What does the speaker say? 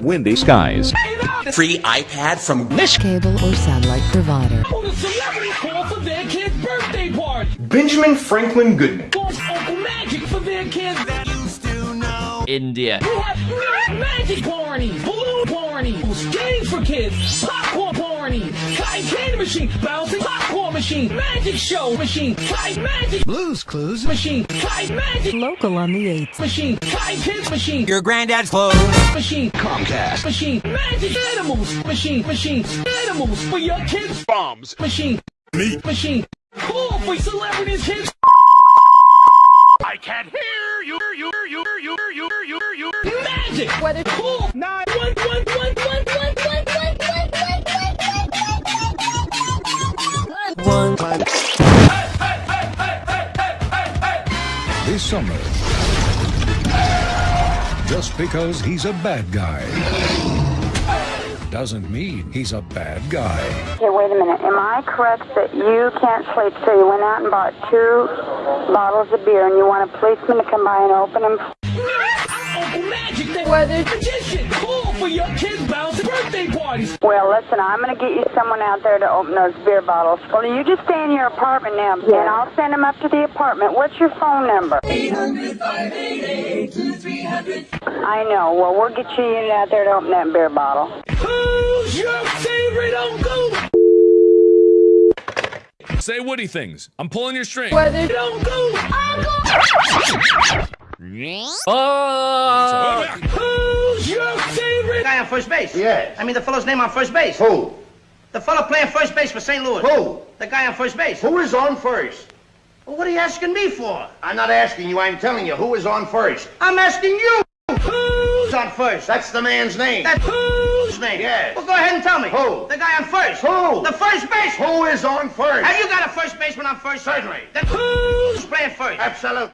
Windy skies. Free iPad from cable or satellite provider. Oh, the celebrity call for their kid's birthday party. Benjamin Franklin Goodman. Calls Uncle Magic for their kids. India. We have magic parties, balloon parties, games for kids, popcorn parties, kite candy machine, bouncing popcorn machine, magic show machine, kite magic Blues Clues. machine, kite magic Local on the 8th. machine, kite kids machine, your granddad's clothes. machine, Comcast machine, magic animals machine, machine, animals for your kids, bombs machine, meat machine, call for celebrities kids. I can't hear you, you, you, you. Magic. What it call? Nine one one one one one one one one one. One. This summer. Just because he's a bad guy doesn't mean he's a bad guy. Okay, wait a minute. Am I correct that you can't sleep, so you went out and bought two bottles of beer and you want a policeman to come by and open them? Uncle Magic, the weather magician. Call for your kids' bouncing birthday parties. Well, listen, I'm going to get you someone out there to open those beer bottles. Well, you just stay in your apartment now, and I'll send them up to the apartment. What's your phone number? 800 I know. Well, we'll get you a unit out there to open that beer bottle. Who's your favorite uncle? Say Woody things. I'm pulling your string. Weather uncle. Oh! Who's your favorite? guy on first base? Yes. I mean the fellow's name on first base. Who? The fellow playing first base for St. Louis. Who? The guy on first base. Who is on first? Well, what are you asking me for? I'm not asking you, I'm telling you, who is on first? I'm asking you. Who's on first? That's the man's name. That whose name? Yes. Well, go ahead and tell me. Who? The guy on first. Who? The first base. Who is on first? Have you got a first baseman on first? Certainly. Then who's playing first? Absolutely.